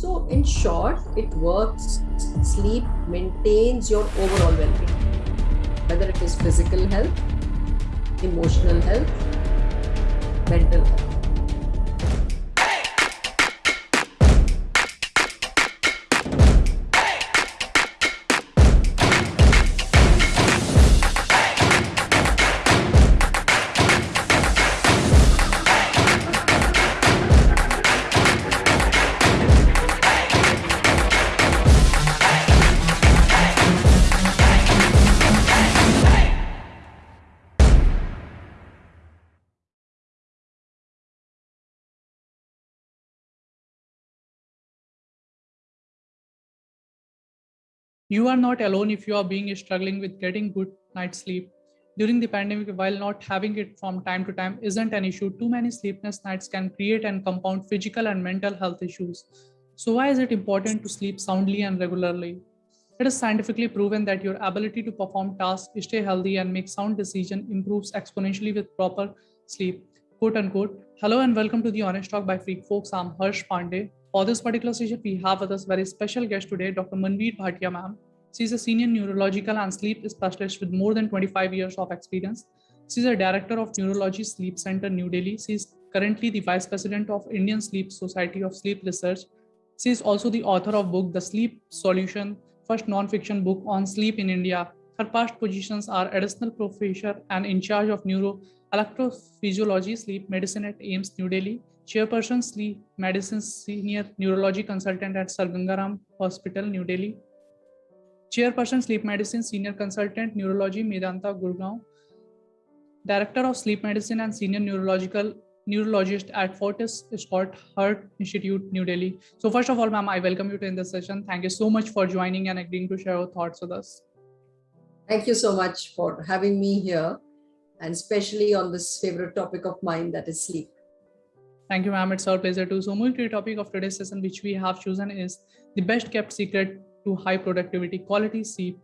So, in short, it works, sleep maintains your overall well being, whether it is physical health, emotional health, mental health. You are not alone if you are being struggling with getting good night's sleep. During the pandemic, while not having it from time to time isn't an issue, too many sleepless nights can create and compound physical and mental health issues. So why is it important to sleep soundly and regularly? It is scientifically proven that your ability to perform tasks, stay healthy, and make sound decision improves exponentially with proper sleep. Quote unquote. Hello and welcome to the Honest Talk by Freak Folks. I'm Harsh Pandey. For this particular session, we have with us very special guest today, Dr. Manvir Bhatia ma'am. She is a senior neurological and sleep specialist with more than 25 years of experience. She is a director of Neurology Sleep Center, New Delhi. She is currently the vice president of Indian Sleep Society of Sleep Research. She is also the author of book The Sleep Solution, first non-fiction book on sleep in India. Her past positions are additional professor and in charge of neuro electrophysiology sleep medicine at AIIMS New Delhi Chairperson Sleep Medicine Senior Neurology Consultant at Sir Gangaram Hospital, New Delhi. Chairperson Sleep Medicine Senior Consultant Neurology Medanta Gurgaon. Director of Sleep Medicine and Senior Neurological Neurologist at Fortis Escorts Heart Institute, New Delhi. So first of all, ma'am, I welcome you to in this session. Thank you so much for joining and agreeing to share your thoughts with us. Thank you so much for having me here and especially on this favorite topic of mine that is sleep. Thank you, ma'am. It's our pleasure to. So moving to the topic of today's session, which we have chosen is the best kept secret to high productivity, quality sleep.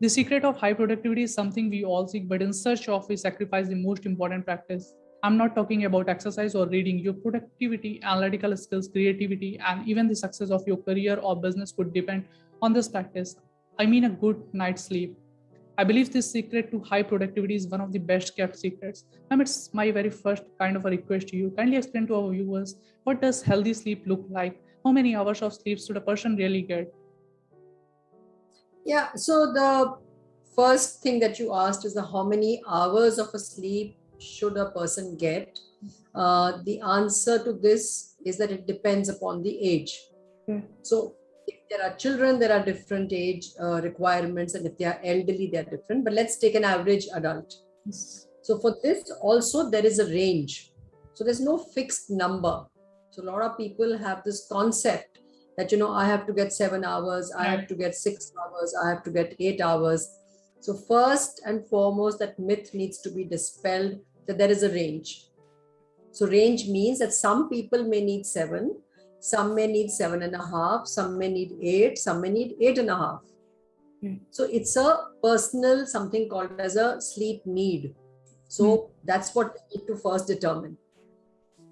The secret of high productivity is something we all seek, but in search of, we sacrifice the most important practice. I'm not talking about exercise or reading. Your productivity, analytical skills, creativity, and even the success of your career or business could depend on this practice. I mean a good night's sleep. I believe this secret to high productivity is one of the best kept secrets. Ma'am, it's my very first kind of a request to you. Kindly explain to our viewers what does healthy sleep look like? How many hours of sleep should a person really get? Yeah, so the first thing that you asked is the how many hours of a sleep should a person get? Uh, the answer to this is that it depends upon the age. Hmm. So there are children, there are different age uh, requirements, and if they are elderly, they are different. But let's take an average adult. Yes. So for this also there is a range. So there's no fixed number. So a lot of people have this concept that you know I have to get seven hours, I have to get six hours, I have to get eight hours. So first and foremost, that myth needs to be dispelled that there is a range. So range means that some people may need seven, some may need seven and a half, some may need eight, some may need eight and a half. Mm. So it's a personal something called as a sleep need. So mm. that's what we need to first determine.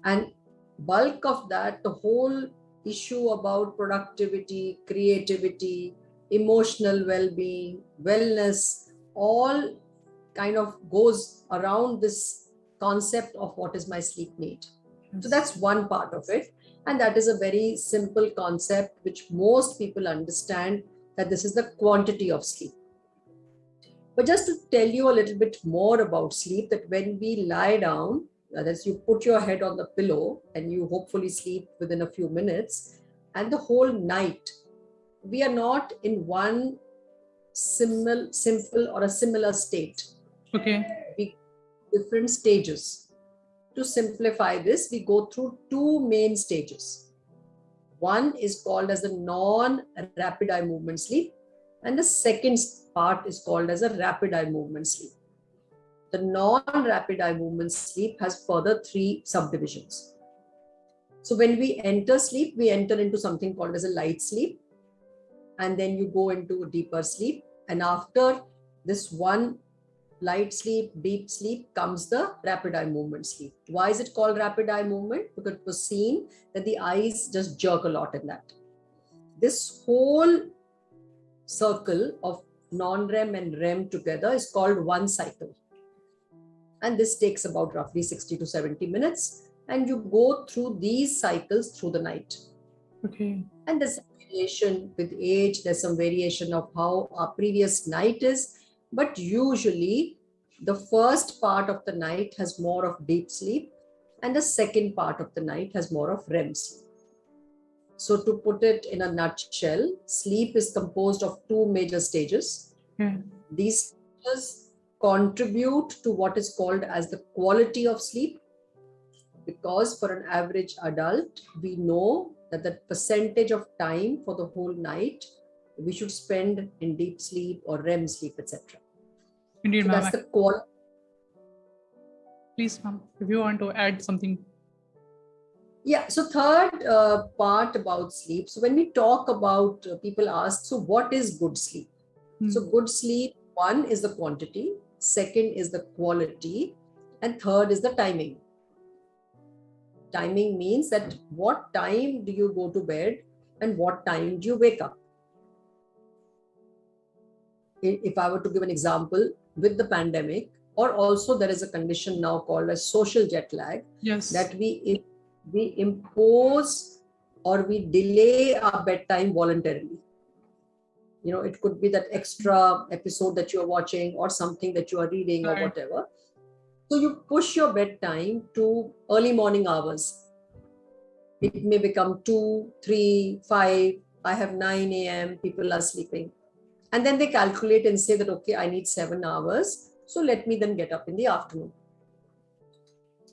And bulk of that, the whole issue about productivity, creativity, emotional well-being, wellness, all kind of goes around this concept of what is my sleep need. So that's one part of it. And that is a very simple concept which most people understand that this is the quantity of sleep. But just to tell you a little bit more about sleep, that when we lie down, that is, you put your head on the pillow and you hopefully sleep within a few minutes, and the whole night, we are not in one simple, simple or a similar state. Okay. We, different stages to simplify this, we go through two main stages. One is called as the non-rapid eye movement sleep, and the second part is called as a rapid eye movement sleep. The non-rapid eye movement sleep has further three subdivisions. So when we enter sleep, we enter into something called as a light sleep, and then you go into deeper sleep. And after this one light sleep, deep sleep comes the rapid eye movement sleep. Why is it called rapid eye movement? Because it was seen that the eyes just jerk a lot in that. This whole circle of non-REM and REM together is called one cycle. And this takes about roughly 60 to 70 minutes. And you go through these cycles through the night. Okay. And there's variation with age, there's some variation of how our previous night is. But usually the first part of the night has more of deep sleep and the second part of the night has more of REM sleep. So to put it in a nutshell, sleep is composed of two major stages. Yeah. These stages contribute to what is called as the quality of sleep because for an average adult, we know that the percentage of time for the whole night we should spend in deep sleep or REM sleep, etc. Indeed, So ma'am. that's the quality. Please, ma'am, if you want to add something. Yeah. So third uh, part about sleep. So when we talk about uh, people ask, so what is good sleep? Hmm. So good sleep, one is the quantity, second is the quality, and third is the timing. Timing means that what time do you go to bed and what time do you wake up? If I were to give an example with the pandemic, or also there is a condition now called as social jet lag, yes. that we we impose or we delay our bedtime voluntarily. You know it could be that extra episode that you're watching or something that you are reading or whatever. So you push your bedtime to early morning hours. It may become 2 3 5 i have 9 a.m people are sleeping and then they calculate and say that okay i need 7 hours so let me then get up in the afternoon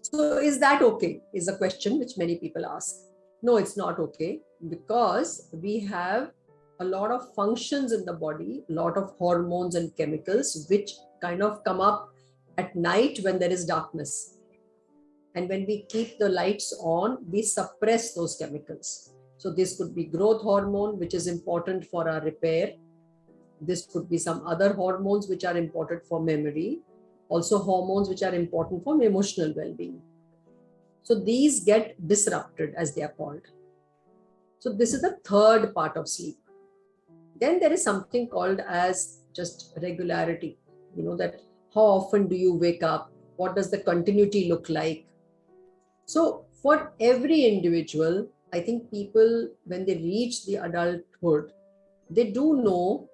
so is that okay? Is a question which many people ask. No, it's not okay because we have a lot of functions in the body, a lot of hormones and chemicals which kind of come up at night when there is darkness. And when we keep the lights on, we suppress those chemicals. So this could be growth hormone, which is important for our repair. This could be some other hormones which are important for memory also hormones which are important for emotional well-being. So these get disrupted as they are called. So this is the third part of sleep. Then there is something called as just regularity. You know that how often do you wake up? What does the continuity look like? So for every individual i think people when they reach the adulthood they do know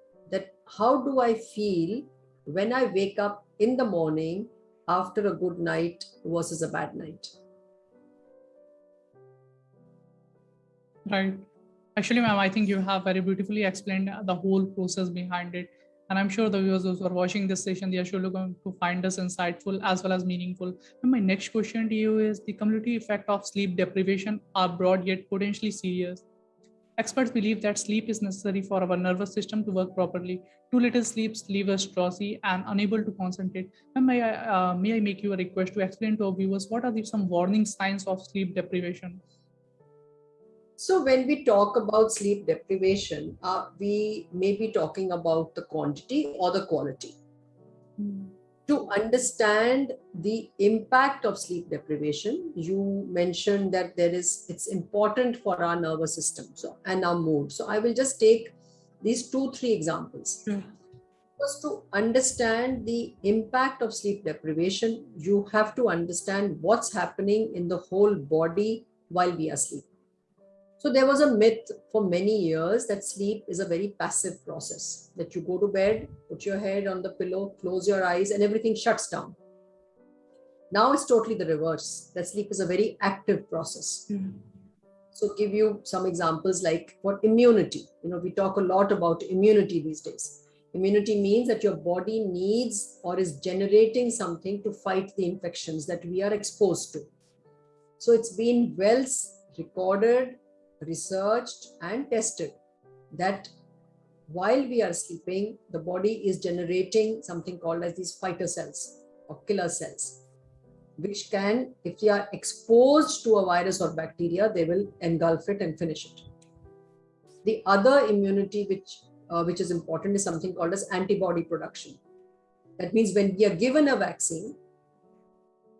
how do i feel when i wake up in the morning after a good night versus a bad night. Right. Actually, ma'am, I think you have very beautifully explained the whole process behind it. And I'm sure the viewers who are watching this session, they are surely going to find this insightful as well as meaningful. And my next question to you is the cumulative effect of sleep deprivation are broad yet potentially serious. Experts believe that sleep is necessary for our nervous system to work properly. Too little sleep leaves us drowsy and unable to concentrate. And may I, uh, may I make you a request to explain to our viewers what are the some warning signs of sleep deprivation? So when we talk about sleep deprivation, uh, we may be talking about the quantity or the quality. To understand the impact of sleep deprivation, you mentioned that there is it's important for our nervous system so and our mood. So I will just take these two, three examples. Sure. First, to understand the impact of sleep deprivation, you have to understand what's happening in the whole body while we are asleep. So there was a myth for many years that sleep is a very passive process, that you go to bed, put your head on the pillow, close your eyes, and everything shuts down. Now it's totally the reverse, that sleep is a very active process. Hmm. So give you some examples like for immunity. You know, we talk a lot about immunity these days. Immunity means that your body needs or is generating something to fight the infections that we are exposed to. So it's been well recorded, researched, and tested that while we are sleeping, the body is generating something called as these fighter cells or killer cells which can, if they are exposed to a virus or bacteria, they will engulf it and finish it. The other immunity which, uh, which is important is something called as antibody production. That means when we are given a vaccine,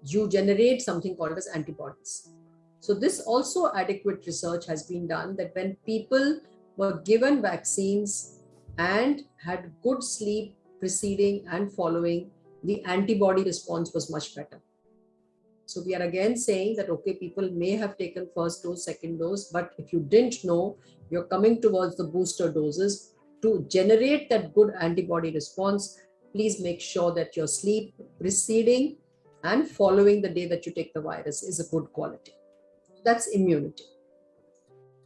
you generate something called as antibodies. So this also adequate research has been done that when people were given vaccines and had good sleep preceding and following, the antibody response was much better. So we are again saying that, okay, people may have taken first dose, second dose, but if you didn't know, you're coming towards the booster doses to generate that good antibody response. Please make sure that your sleep preceding and following the day that you take the virus is a good quality. That's immunity.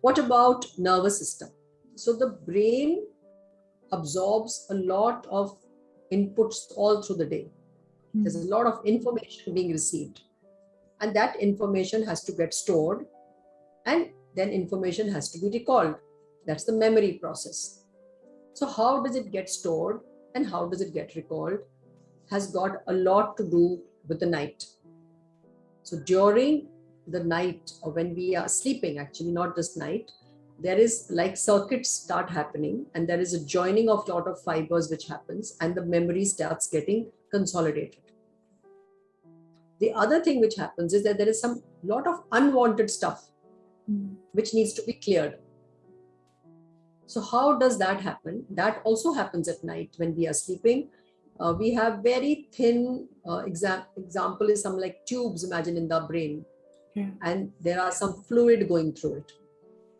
What about nervous system? So the brain absorbs a lot of inputs all through the day. There's a lot of information being received. And that information has to get stored and then information has to be recalled. That's the memory process. So how does it get stored and how does it get recalled has got a lot to do with the night. So during the night or when we are sleeping, actually not just night, there is like circuits start happening and there is a joining of lot of fibers which happens and the memory starts getting consolidated. The other thing which happens is that there is some lot of unwanted stuff mm. which needs to be cleared. So how does that happen? That also happens at night when we are sleeping. Uh, we have very thin uh, exa example is some like tubes imagine in the brain yeah. and there are some fluid going through it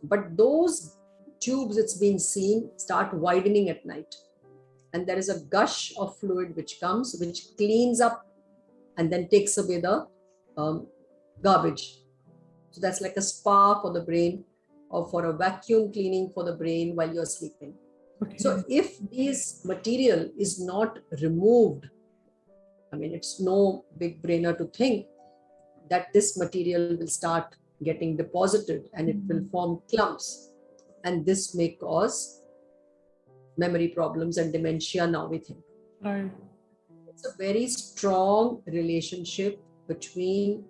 but those tubes it's been seen start widening at night and there is a gush of fluid which comes which cleans up and then takes away the um, garbage so that's like a spa for the brain or for a vacuum cleaning for the brain while you're sleeping okay. so if this material is not removed i mean it's no big brainer to think that this material will start getting deposited and it will mm-hmm. form clumps. And this may cause memory problems and dementia now with him. Right. It's a very strong relationship between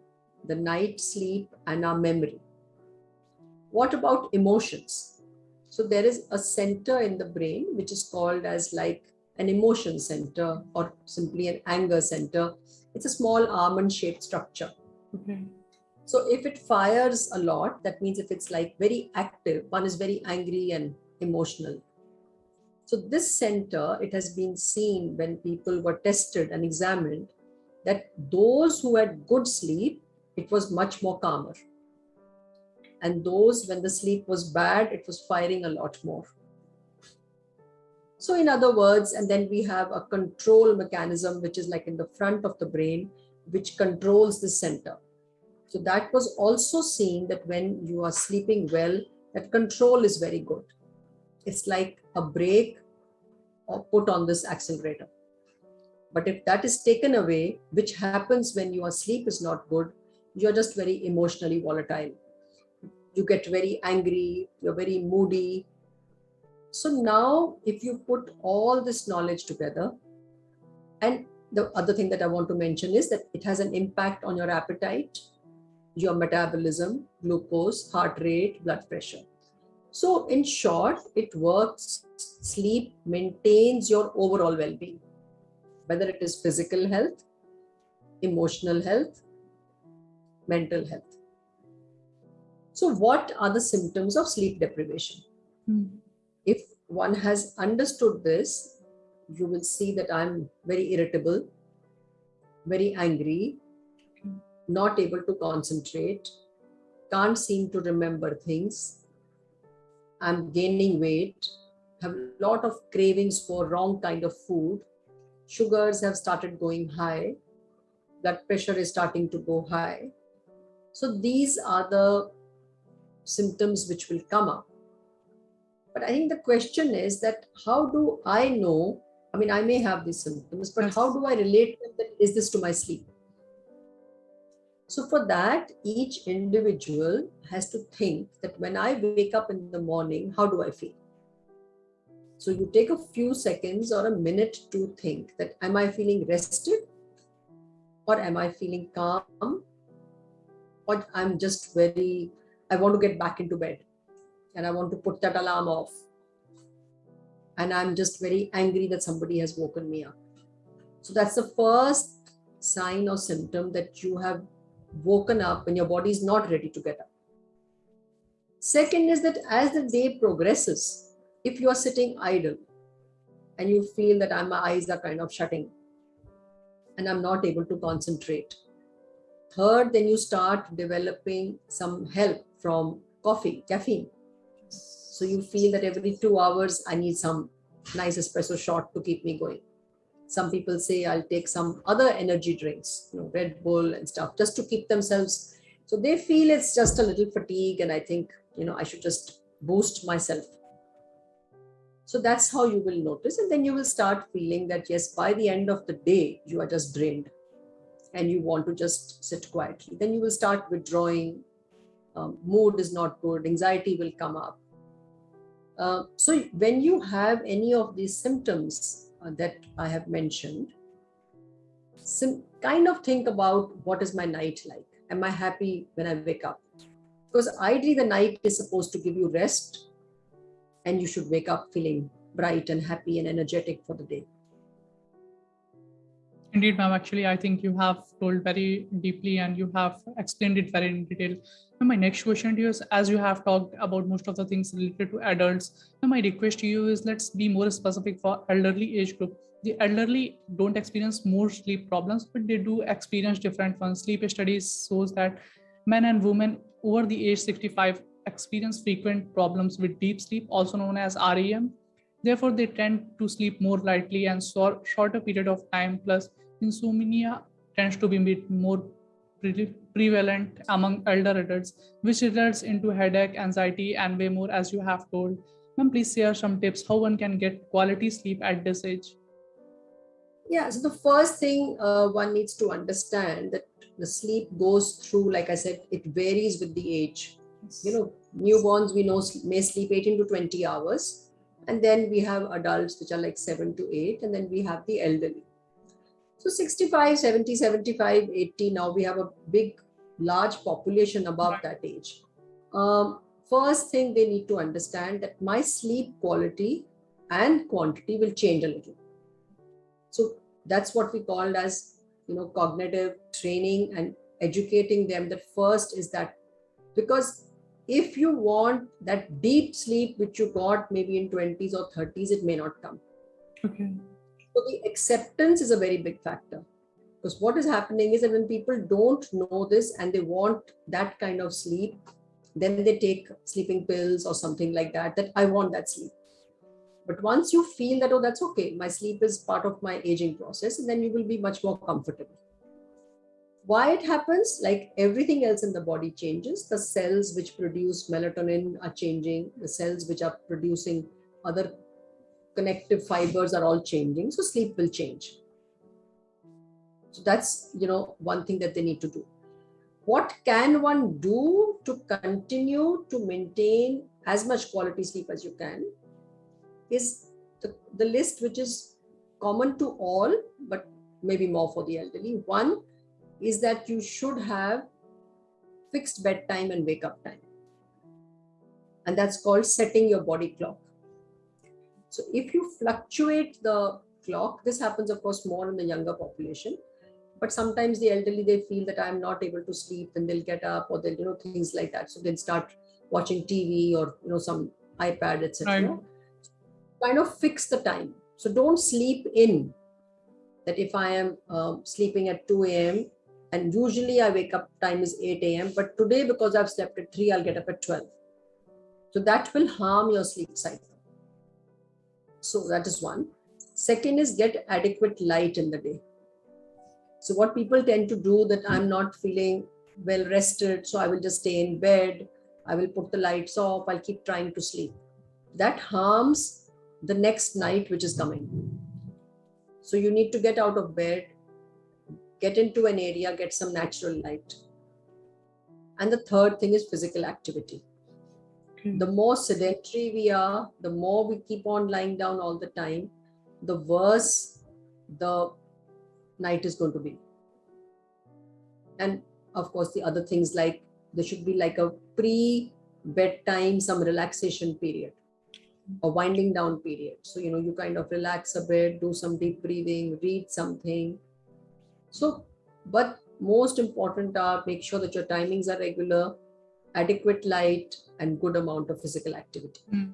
the night sleep and our memory. What about emotions? So there is a center in the brain which is called as like an emotion center or simply an anger center. It's a small almond shaped structure. So if it fires a lot, that means if it's like very active, one is very angry and emotional. So this center, it has been seen when people were tested and examined that those who had good sleep, it was much more calmer. And those when the sleep was bad, it was firing a lot more. So in other words, and then we have a control mechanism, which is like in the front of the brain, which controls the center. So that was also seen that when you are sleeping well, that control is very good. It's like a brake or put on this accelerator. But if that is taken away, which happens when your sleep is not good, you're just very emotionally volatile. You get very angry, you're very moody. So now if you put all this knowledge together, and the other thing that I want to mention is that it has an impact on your appetite, your metabolism, glucose, heart rate, blood pressure. So in short, it works, sleep maintains your overall well-being, whether it is physical health, emotional health, mental health. So what are the symptoms of sleep deprivation? Mm. If one has understood this, you will see that I'm very irritable, very angry, not able to concentrate, can't seem to remember things. I'm gaining weight, have a lot of cravings for wrong kind of food. Sugars have started going high. Blood pressure is starting to go high. So these are the symptoms which will come up. But I think the question is that how do I know? I mean, I may have these symptoms, but how do I relate them? Is this to my sleep? So for that, each individual has to think that when I wake up in the morning, how do I feel? So you take a few seconds or a minute to think that am I feeling rested or am I feeling calm or I'm just very, I want to get back into bed and I want to put that alarm off. And I'm just very angry that somebody has woken me up. So that's the first sign or symptom that you have woken up when your body is not ready to get up. Second is that as the day progresses, if you are sitting idle and you feel that my eyes are kind of shutting and I'm not able to concentrate. Third, then you start developing some help from coffee, caffeine. So you feel that every two hours, I need some nice espresso shot to keep me going. Some people say I'll take some other energy drinks, you know, Red Bull and stuff, just to keep themselves. So they feel it's just a little fatigue. And I think, you know, I should just boost myself. So that's how you will notice. And then you will start feeling that, yes, by the end of the day, you are just drained and you want to just sit quietly. Then you will start withdrawing. Um, mood is not good. Anxiety will come up. Uh, so when you have any of these symptoms Uh, that I have mentioned, some kind of think about what is my night like? Am I happy when I wake up? Because ideally the night is supposed to give you rest and you should wake up feeling bright and happy and energetic for the day. Indeed, ma'am. Actually, I think you have told very deeply and you have explained it very in detail. Now, my next question to you is, as you have talked about most of the things related to adults, now my request to you is let's be more specific for elderly age group. The elderly don't experience more sleep problems, but they do experience different ones. Sleep studies shows that men and women over the age 65 experience frequent problems with deep sleep, also known as REM. Therefore, they tend to sleep more lightly and short, shorter period of time. Plus, insomnia tends to be more pre prevalent among elder adults, which results into headache, anxiety, and way more, as you have told. Ma'am, please share some tips how one can get quality sleep at this age. Yeah, so the first thing uh, one needs to understand that the sleep goes through, like I said, it varies with the age you know newborns we know may sleep 18 to 20 hours and then we have adults which are like 7 to 8 and then we have the elderly. So 65 70 75 80 now we have a big large population above that age. Um, first thing they need to understand that my sleep quality and quantity will change a little. So that's what we called as you know cognitive training and educating them that first is that because if you want that deep sleep which you got maybe in 20s or 30s it may not come. Okay. So the acceptance is a very big factor. Because what is happening is that when people don't know this and they want that kind of sleep then they take sleeping pills or something like that that i want that sleep. But once you feel that oh that's okay my sleep is part of my aging process and then you will be much more comfortable why it happens? Like everything else in the body changes. The cells which produce melatonin are changing. The cells which are producing other connective fibers are all changing. So sleep will change. So that's you know one thing that they need to do. What can one do to continue to maintain as much quality sleep as you can is the, the list which is common to all but maybe more for the elderly. One is that you should have fixed bedtime and wake up time. And that's called setting your body clock. So if you fluctuate the clock, this happens, of course, more in the younger population. But sometimes the elderly, they feel that I'm not able to sleep and they'll get up or they'll, you know, things like that. So they'll start watching TV or, you know, some iPad, etc. Kind of fix the time. So don't sleep in that if I am um, sleeping at 2 a.m., and usually I wake up time is 8 a.m. But today, because I've slept at 3, I'll get up at 12. So that will harm your sleep cycle. So that is one. Second is get adequate light in the day. So what people tend to do that I'm not feeling well rested, so I will just stay in bed. I will put the lights off. I'll keep trying to sleep. That harms the next night, which is coming. So you need to get out of bed, get into an area, get some natural light. And the third thing is physical activity. Okay. The more sedentary we are, the more we keep on lying down all the time, the worse the night is going to be. And of course, the other things like there should be like a pre bedtime, some relaxation period. a winding down period. So, you know, you kind of relax a bit, do some deep breathing, read something. So, but most important are make sure that your timings are regular, adequate light, and good amount of physical activity. Mm.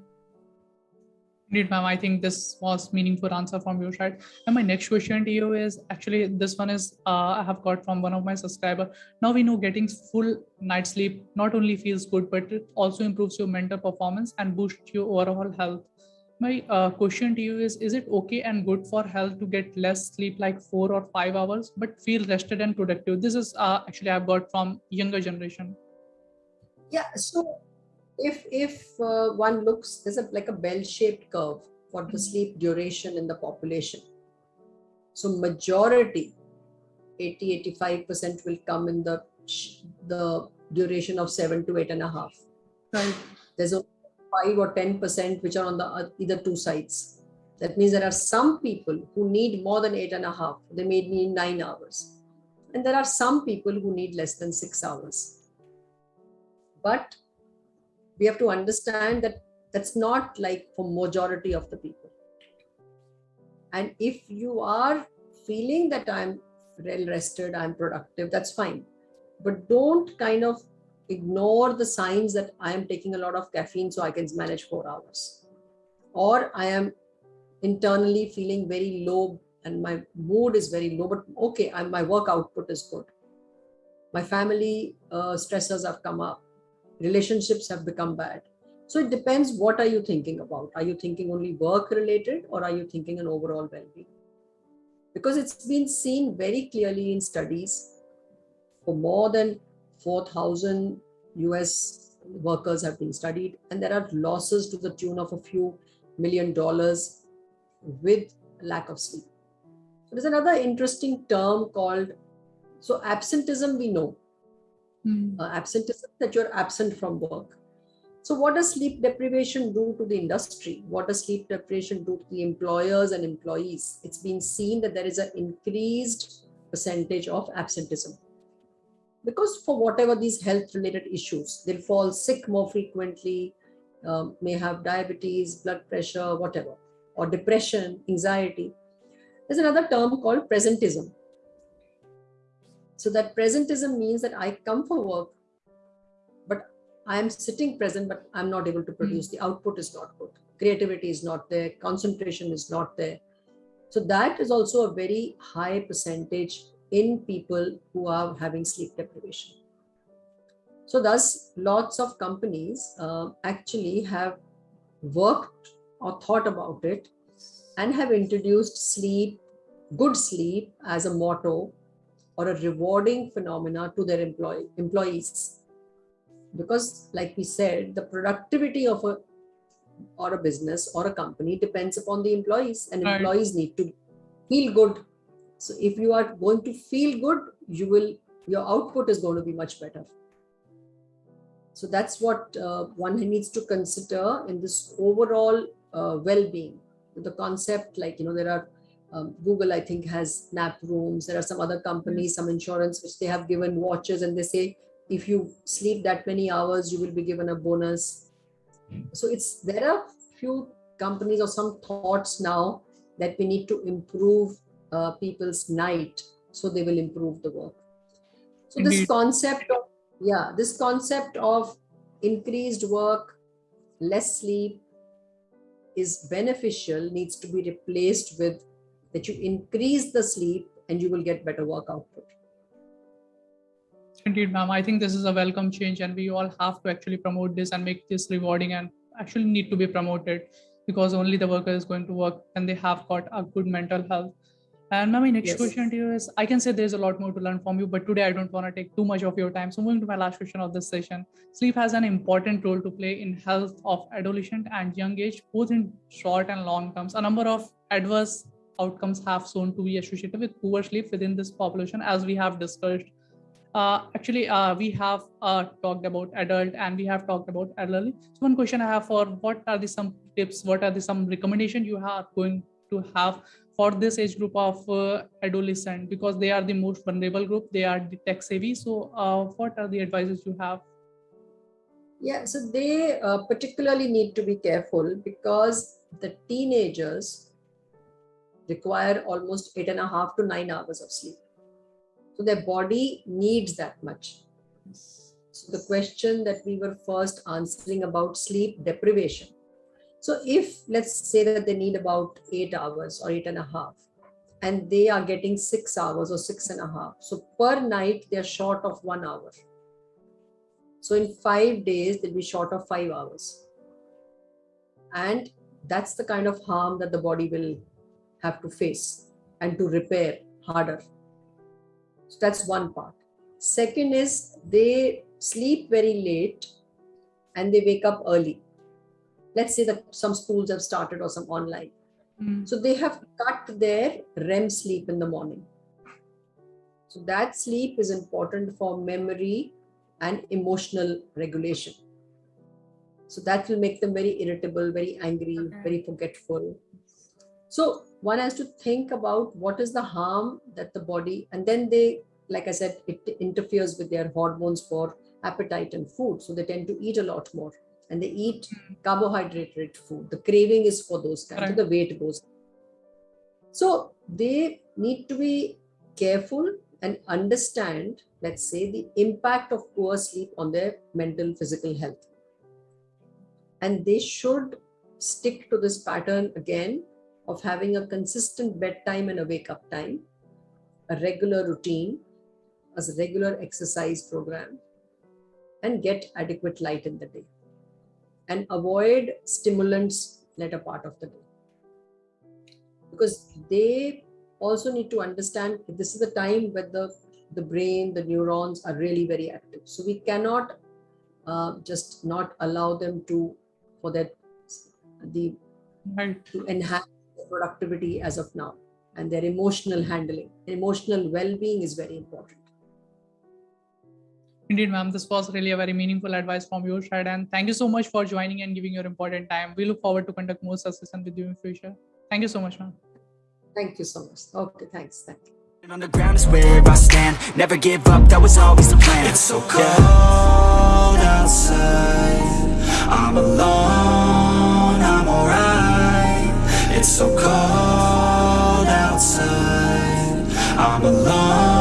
Indeed, ma'am. I think this was meaningful answer from your side. And my next question to you is actually this one is uh, I have got from one of my subscriber. Now we know getting full night sleep not only feels good, but it also improves your mental performance and boosts your overall health my uh, question to you is is it okay and good for health to get less sleep like four or five hours but feel rested and productive? This is uh, actually i've got from younger generation. Yeah so if if uh, one looks there's a like a bell-shaped curve for the sleep duration in the population. So majority 80 85 percent will come in the the duration of seven to eight and a half. Right. There's a 5 or 10% which are on the either two sides. That means there are some people who need more than eight and a half. They may need nine hours. And there are some people who need less than six hours. But we have to understand that that's not like for majority of the people. And if you are feeling that I'm well rested, I'm productive, that's fine. But don't kind of ignore the signs that i am taking a lot of caffeine so i can manage 4 hours. Or i am internally feeling very low and my mood is very low but okay I'm, my work output is good. My family uh, stressors have come up. Relationships have become bad. So it depends what are you thinking about. Are you thinking only work related or are you thinking an overall well-being? Because it's been seen very clearly in studies for more than 4000 us workers have been studied and there are losses to the tune of a few million dollars with lack of sleep. There's another interesting term called so absenteeism we know. Mm. uh, absenteeism that you're absent from work. So what does sleep deprivation do to the industry? What does sleep deprivation do to the employers and employees? It's been seen that there is an increased percentage of absenteeism because for whatever these health related issues they'll fall sick more frequently um, may have diabetes blood pressure whatever or depression anxiety there's another term called presentism so that presentism means that I come for work, but I am sitting present, but I'm not able to produce. Mm. The output is not good. Creativity is not there. Concentration is not there. So that is also a very high percentage in people who are having sleep deprivation. So thus, lots of companies uh, actually have worked or thought about it and have introduced sleep, good sleep as a motto or a rewarding phenomena to their employee, employees. Because, like we said, the productivity of a or a business or a company depends upon the employees, and right. employees need to feel good. So, if you are going to feel good, you will your output is going to be much better. So that's what uh, one needs to consider in this overall uh, well-being. The concept, like you know, there are um, Google, I think, has nap rooms. There are some other companies, some insurance, which they have given watches, and they say if you sleep that many hours, you will be given a bonus. So it's there are few companies or some thoughts now that we need to improve uh, people's night, so they will improve the work. So Indeed. this concept of yeah, this concept of increased work, less sleep is beneficial needs to be replaced with that you increase the sleep and you will get better work output. Indeed, ma'am. I think this is a welcome change, and we all have to actually promote this and make this rewarding and actually need to be promoted because only the worker is going to work and they have got a good mental health. And my next yes. question to you is I can say there's a lot more to learn from you, but today I don't want to take too much of your time. So, moving to my last question of this session sleep has an important role to play in health of adolescent and young age, both in short and long terms. A number of adverse outcomes have shown to be associated with poor sleep within this population, as we have discussed. Uh, actually, uh, we have uh, talked about adult and we have talked about elderly. So one question I have for what are the some tips, what are the some recommendation you are going to have for this age group of uh, adolescent because they are the most vulnerable group, they are the tech savvy. So uh, what are the advices you have? Yeah, so they uh, particularly need to be careful because the teenagers require almost eight and a half to nine hours of sleep. So their body needs that much. So the question that we were first answering about sleep deprivation. So if let's say that they need about eight hours or eight and a half, and they are getting six hours or six and a half. So per night, they're short of one hour. So in five days, they'll be short of five hours. And that's the kind of harm that the body will have to face and to repair harder. So that's one part. Second is they sleep very late and they wake up early. Let's say that some schools have started or some online. Mm. So they have cut their REM sleep in the morning. So that sleep is important for memory and emotional regulation. So that will make them very irritable, very angry, Okay. very forgetful. So one has to think about what is the harm that the body, and then they, like I said, it interferes with their hormones for appetite and food. So they tend to eat a lot more and they eat hmm. carbohydrate rich food. The craving is for those kinds, so Right. the weight goes. So they need to be careful and understand, let's say, the impact of poor sleep on their mental, physical health. And they should stick to this pattern again of having a consistent bedtime and a wake up time, a regular routine, as a regular exercise program, and get adequate light in the day. And avoid stimulants later part of the day. Because they also need to understand this is the time when the, the brain, the neurons are really very active. So we cannot uh, just not allow them to, for that, the Right. to enhance productivity as of now and their emotional handling. Emotional well-being is very important. Indeed, ma'am. This was really a very meaningful advice from your side. And thank you so much for joining and giving your important time. We look forward to conduct more sessions with you in future. Thank you so much, ma'am. Thank you so much. Okay, thanks. Thank you. And on the ground is where I stand Never give up, that was always the plan It's so cold outside I'm alone, I'm alright It's so cold outside I'm alone